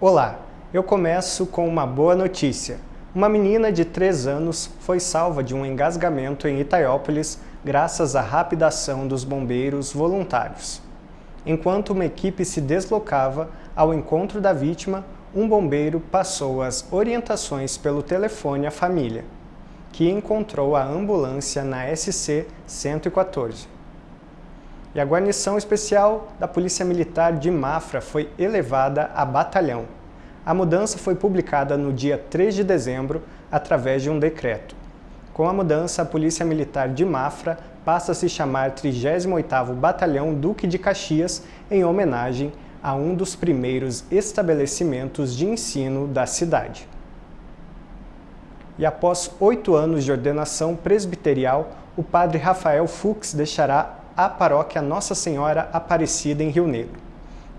Olá, eu começo com uma boa notícia. Uma menina de 3 anos foi salva de um engasgamento em Itaiópolis graças à rápida ação dos bombeiros voluntários. Enquanto uma equipe se deslocava ao encontro da vítima, um bombeiro passou as orientações pelo telefone à família, que encontrou a ambulância na SC 114. E a guarnição especial da Polícia Militar de Mafra foi elevada a batalhão. A mudança foi publicada no dia 3 de dezembro através de um decreto. Com a mudança, a Polícia Militar de Mafra passa a se chamar 38º Batalhão Duque de Caxias em homenagem a um dos primeiros estabelecimentos de ensino da cidade. E após oito anos de ordenação presbiterial, o padre Rafael Fux deixará a paróquia Nossa Senhora Aparecida em Rio Negro.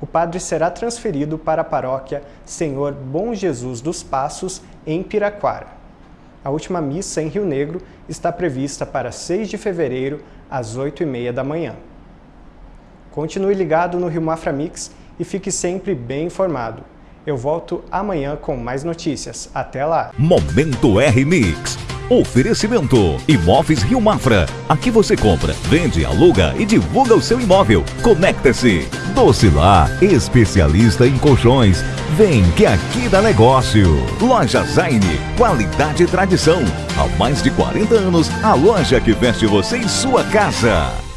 O padre será transferido para a paróquia Senhor Bom Jesus dos Passos, em Piraquara. A última missa em Rio Negro está prevista para 6 de fevereiro, às 8h30 da manhã. Continue ligado no Rio Mafra Mix e fique sempre bem informado. Eu volto amanhã com mais notícias. Até lá! Momento R-Mix. Oferecimento Imóveis Rio Mafra. Aqui você compra, vende, aluga e divulga o seu imóvel. Conecta-se. Docilar, especialista em colchões. Vem que aqui dá negócio. Loja Zaine, qualidade e tradição. Há mais de 40 anos, a loja que veste você em sua casa.